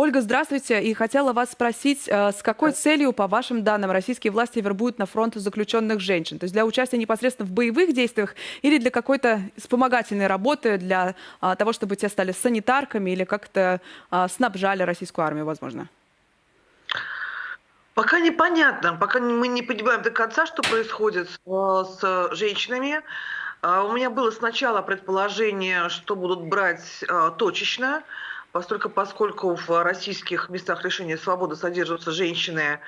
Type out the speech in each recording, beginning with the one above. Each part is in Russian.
Ольга, здравствуйте. И хотела вас спросить, э, с какой целью, по вашим данным, российские власти вербуют на фронт заключенных женщин? То есть для участия непосредственно в боевых действиях или для какой-то вспомогательной работы, для а, того, чтобы те стали санитарками или как-то а, снабжали российскую армию, возможно? Пока непонятно, пока мы не понимаем до конца, что происходит с женщинами. А, у меня было сначала предположение, что будут брать точечно, поскольку, поскольку в российских местах лишения свободы содержатся женщины,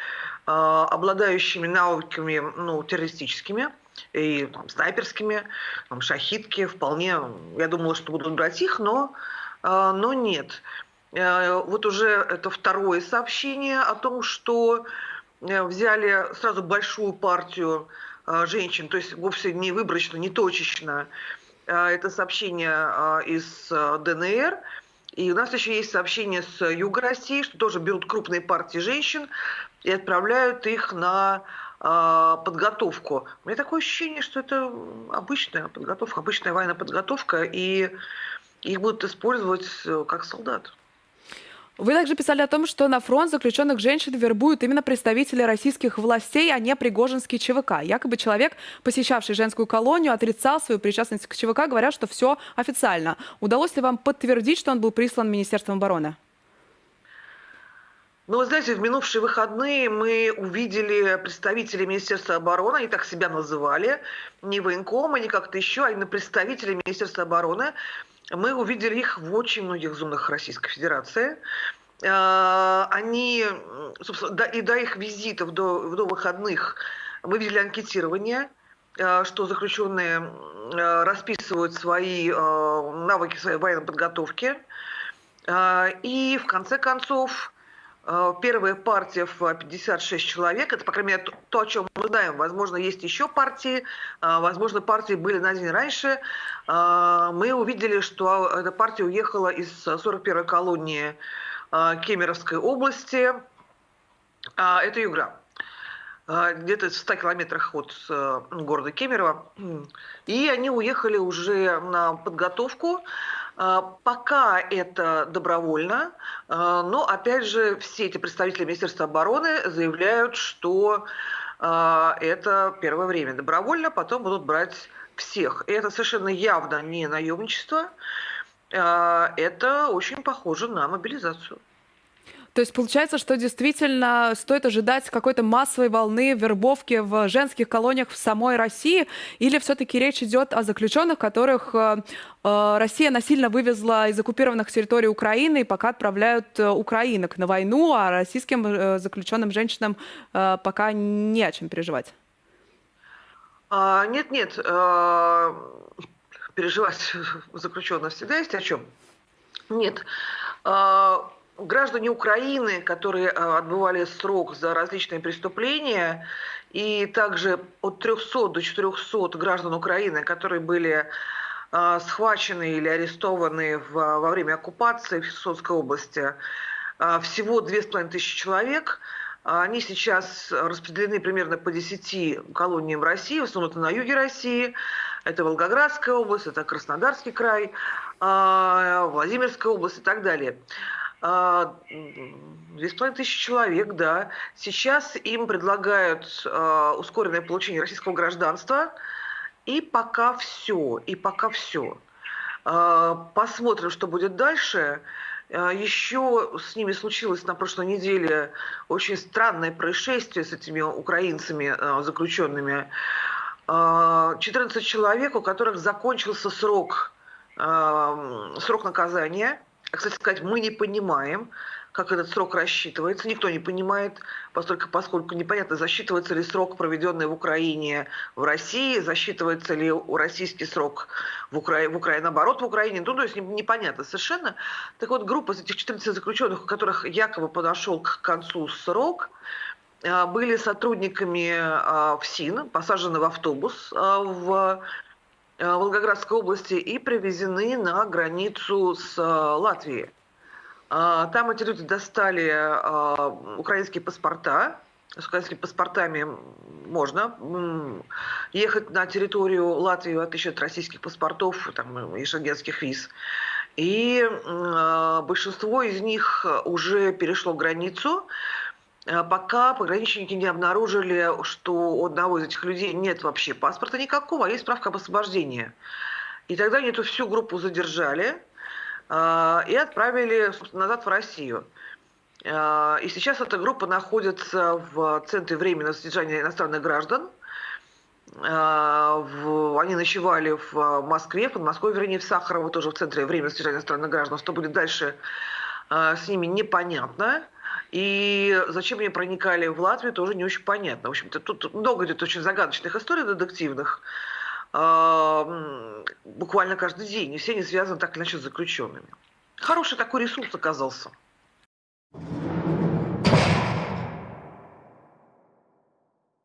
обладающими навыками ну, террористическими и там, снайперскими, там, шахитки, вполне, я думала, что будут брать их, но, но нет. Э, вот уже это второе сообщение о том, что э, взяли сразу большую партию э, женщин, то есть вовсе не выборочно, не точечно. Это сообщение из ДНР. И у нас еще есть сообщение с Юга России, что тоже берут крупные партии женщин и отправляют их на подготовку. У меня такое ощущение, что это обычная подготовка, обычная военная подготовка, и их будут использовать как солдат. Вы также писали о том, что на фронт заключенных женщин вербуют именно представители российских властей, а не Пригожинский ЧВК. Якобы человек, посещавший женскую колонию, отрицал свою причастность к ЧВК, говоря, что все официально. Удалось ли вам подтвердить, что он был прислан Министерством обороны? Ну, вы знаете, в минувшие выходные мы увидели представителей Министерства обороны, они так себя называли, не военкомы, не как-то еще, а именно представители Министерства обороны, мы увидели их в очень многих зонах Российской Федерации. А, они, собственно, и до их визитов, до, до выходных, мы видели анкетирование, а, что заключенные а, расписывают свои навыки своей военной подготовки. И в конце концов, первая партия в 56 человек, это, по крайней мере, то, о чем мы знаем. Возможно, есть еще партии, возможно, партии были на день раньше. Мы увидели, что эта партия уехала из 41-й колонии Кемеровской области. Это Югра. Где-то в 100 километрах от э, города Кемерово. И они уехали уже на подготовку. Пока это добровольно, но опять же все эти представители Министерства обороны заявляют, что это первое время добровольно, потом будут брать всех. И это совершенно явно не наемничество, а, это очень похоже на мобилизацию. То есть получается, что действительно стоит ожидать какой-то массовой волны вербовки в женских колониях в самой России, или все-таки речь идет о заключенных, которых э, э, Россия насильно вывезла из оккупированных территорий Украины и пока отправляют э, украинок на войну, а российским заключенным женщинам пока не о чем переживать? А, нет, нет, а, переживать заключенных всегда есть о чем. Нет. А, граждане Украины, которые отбывали срок за различные преступления, и также от 300 до 400 граждан Украины, которые были схвачены или арестованы во время оккупации в Херсонской области, всего 2500 человек – они сейчас распределены примерно по 10 колониям России, в основном это на юге России. Это Волгоградская область, это Краснодарский край, Владимирская область и так далее. А, две с половиной тысячи человек, да. Сейчас им предлагают а, ускоренное получение российского гражданства. И пока все, и пока все. Посмотрим, что будет дальше. А, Еще с ними случилось на прошлой неделе очень странное происшествие с этими украинцами а, заключенными. 14 а, человек, у которых закончился срок, срок наказания. Кстати сказать, мы не понимаем, как этот срок рассчитывается. Никто не понимает, поскольку, поскольку непонятно, засчитывается ли срок, проведенный в Украине в России, засчитывается ли российский срок в, Укра... в Украине, наоборот, в Украине. Ну, то есть непонятно совершенно. Так вот, группа из этих 14 заключенных, у которых якобы подошел к концу срок, а, были сотрудниками а, ФСИН, посажены в автобус а, в Волгоградской области и привезены на границу с Латвией. А, там эти люди достали а, украинские паспорта. С украинскими паспортами можно ехать на территорию Латвии, в отличие от российских паспортов там, и шенгенских виз. И э, большинство из них уже перешло границу, э, пока пограничники не обнаружили, что у одного из этих людей нет вообще паспорта никакого, а есть справка об освобождении. И тогда они эту всю группу задержали э, и отправили назад в Россию. Э, и сейчас эта группа находится в Центре временного содержания иностранных граждан. Э, они ночевали в Москве, в Подмосковье, вернее, в Сахарово, тоже в Центре временного содержания иностранных граждан. Что будет дальше э, с ними, непонятно. И зачем они проникали в Латвию, тоже не очень понятно. В общем-то, тут много идет очень загадочных историй детективных. Буквально каждый день. И все они связаны так или иначе с заключенными. Хороший такой ресурс оказался.